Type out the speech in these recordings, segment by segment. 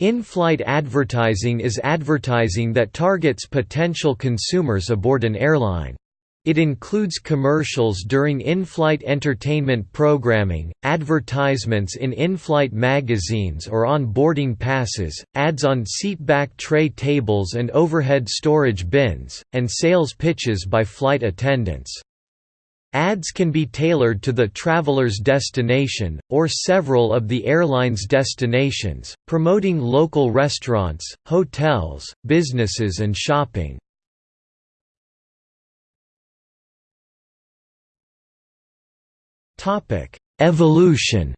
In-flight advertising is advertising that targets potential consumers aboard an airline. It includes commercials during in-flight entertainment programming, advertisements in in-flight magazines or on boarding passes, ads on seatback tray tables and overhead storage bins, and sales pitches by flight attendants. Ads can be tailored to the traveler's destination, or several of the airline's destinations, promoting local restaurants, hotels, businesses and shopping. Evolution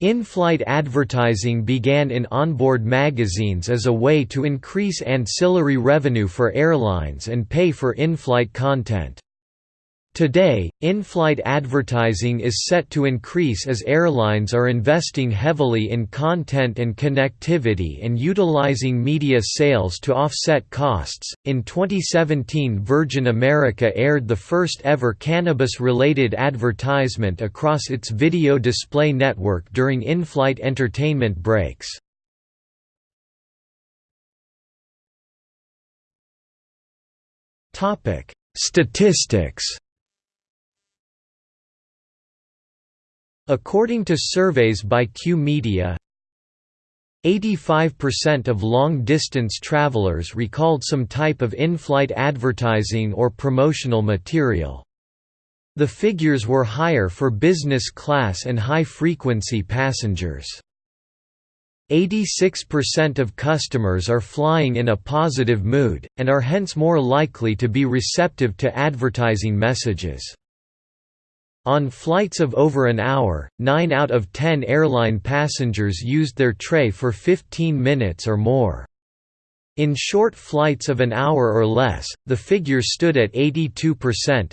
In-flight advertising began in onboard magazines as a way to increase ancillary revenue for airlines and pay for in-flight content. Today, in-flight advertising is set to increase as airlines are investing heavily in content and connectivity and utilizing media sales to offset costs. In 2017, Virgin America aired the first ever cannabis-related advertisement across its video display network during in-flight entertainment breaks. Topic: Statistics According to surveys by Q Media, 85% of long-distance travelers recalled some type of in-flight advertising or promotional material. The figures were higher for business class and high-frequency passengers. 86% of customers are flying in a positive mood, and are hence more likely to be receptive to advertising messages. On flights of over an hour, 9 out of 10 airline passengers used their tray for 15 minutes or more. In short flights of an hour or less, the figure stood at 82%.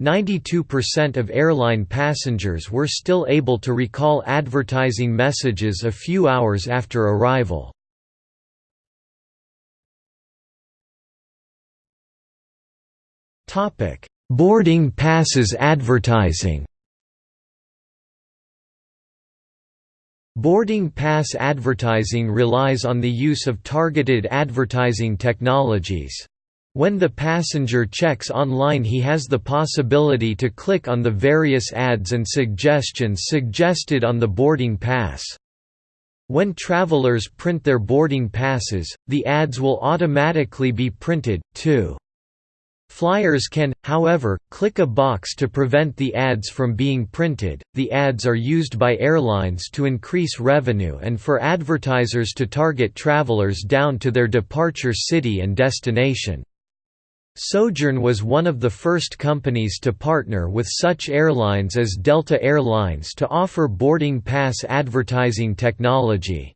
92% of airline passengers were still able to recall advertising messages a few hours after arrival. Topic: Boarding passes advertising Boarding pass advertising relies on the use of targeted advertising technologies. When the passenger checks online he has the possibility to click on the various ads and suggestions suggested on the boarding pass. When travelers print their boarding passes, the ads will automatically be printed, too. Flyers can, however, click a box to prevent the ads from being printed. The ads are used by airlines to increase revenue and for advertisers to target travelers down to their departure city and destination. Sojern was one of the first companies to partner with such airlines as Delta Airlines to offer boarding pass advertising technology.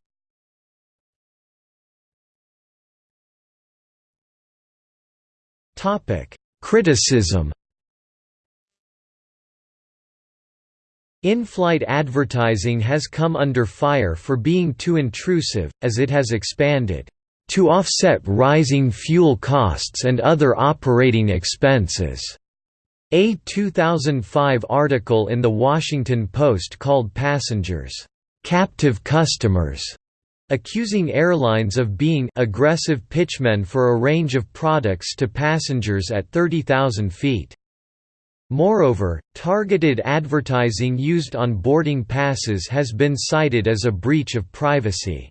Topic: Criticism. In-flight advertising has come under fire for being too intrusive, as it has expanded to offset rising fuel costs and other operating expenses. A 2005 article in The Washington Post called passengers, "...captive customers", accusing airlines of being aggressive pitchmen for a range of products to passengers at 30,000 feet. Moreover, targeted advertising used on boarding passes has been cited as a breach of privacy.